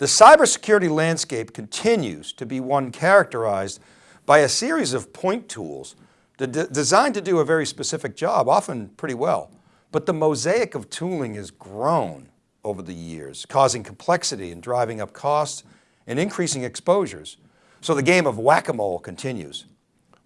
The cybersecurity landscape continues to be one characterized by a series of point tools designed to do a very specific job, often pretty well. But the mosaic of tooling has grown over the years, causing complexity and driving up costs and increasing exposures. So the game of whack-a-mole continues.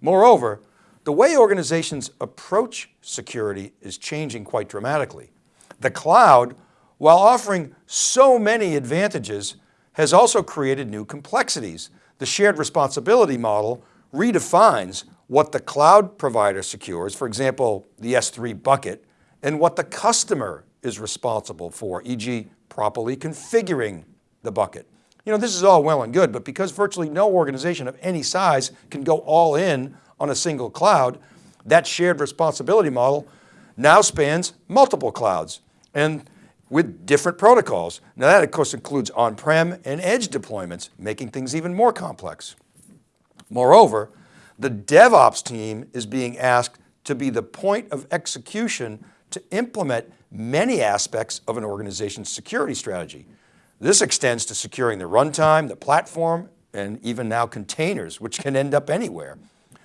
Moreover, the way organizations approach security is changing quite dramatically. The cloud, while offering so many advantages, has also created new complexities. The shared responsibility model redefines what the cloud provider secures, for example, the S3 bucket, and what the customer is responsible for, e.g. properly configuring the bucket. You know, this is all well and good, but because virtually no organization of any size can go all in on a single cloud, that shared responsibility model now spans multiple clouds. And with different protocols. Now that of course includes on-prem and edge deployments, making things even more complex. Moreover, the DevOps team is being asked to be the point of execution to implement many aspects of an organization's security strategy. This extends to securing the runtime, the platform, and even now containers, which can end up anywhere.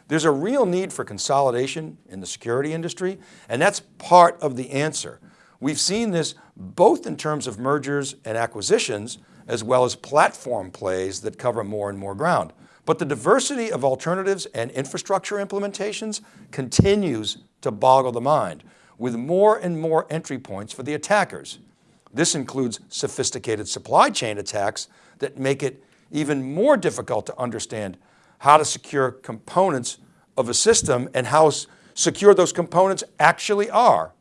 There's a real need for consolidation in the security industry, and that's part of the answer. We've seen this both in terms of mergers and acquisitions, as well as platform plays that cover more and more ground. But the diversity of alternatives and infrastructure implementations continues to boggle the mind with more and more entry points for the attackers. This includes sophisticated supply chain attacks that make it even more difficult to understand how to secure components of a system and how secure those components actually are.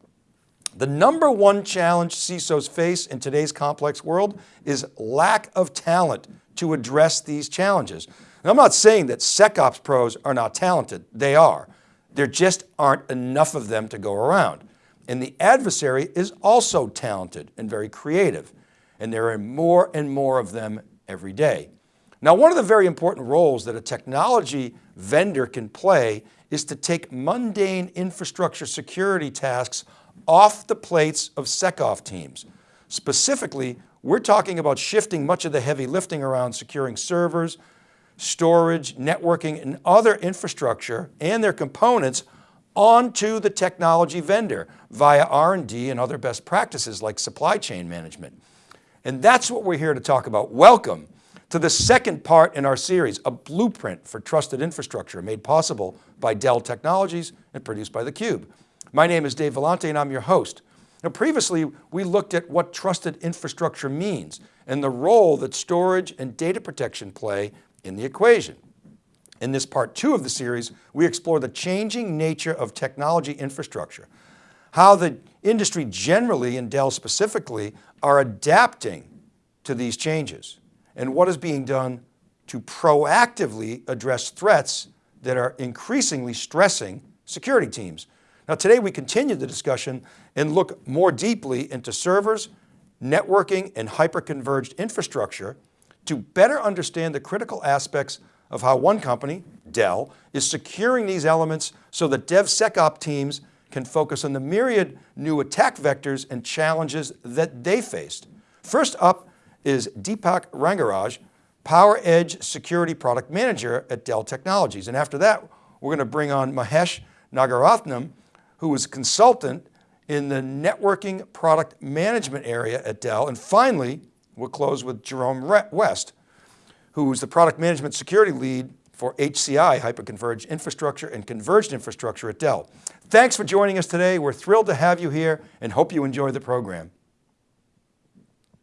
The number one challenge CISOs face in today's complex world is lack of talent to address these challenges. And I'm not saying that SecOps pros are not talented, they are. There just aren't enough of them to go around. And the adversary is also talented and very creative. And there are more and more of them every day. Now, one of the very important roles that a technology vendor can play is to take mundane infrastructure security tasks off the plates of SecOps teams. Specifically, we're talking about shifting much of the heavy lifting around securing servers, storage, networking, and other infrastructure and their components onto the technology vendor via R&D and other best practices like supply chain management. And that's what we're here to talk about. Welcome to the second part in our series, a blueprint for trusted infrastructure made possible by Dell Technologies and produced by theCUBE. My name is Dave Vellante and I'm your host. Now previously, we looked at what trusted infrastructure means and the role that storage and data protection play in the equation. In this part two of the series, we explore the changing nature of technology infrastructure, how the industry generally and Dell specifically are adapting to these changes and what is being done to proactively address threats that are increasingly stressing security teams. Now today we continue the discussion and look more deeply into servers, networking, and hyper-converged infrastructure to better understand the critical aspects of how one company, Dell, is securing these elements so that DevSecOps teams can focus on the myriad new attack vectors and challenges that they faced. First up is Deepak Rangaraj, PowerEdge Security Product Manager at Dell Technologies. And after that, we're going to bring on Mahesh Nagarathnam, who was consultant in the networking product management area at Dell. And finally, we'll close with Jerome West, who was the product management security lead for HCI, Hyperconverged Infrastructure and Converged Infrastructure at Dell. Thanks for joining us today. We're thrilled to have you here and hope you enjoy the program.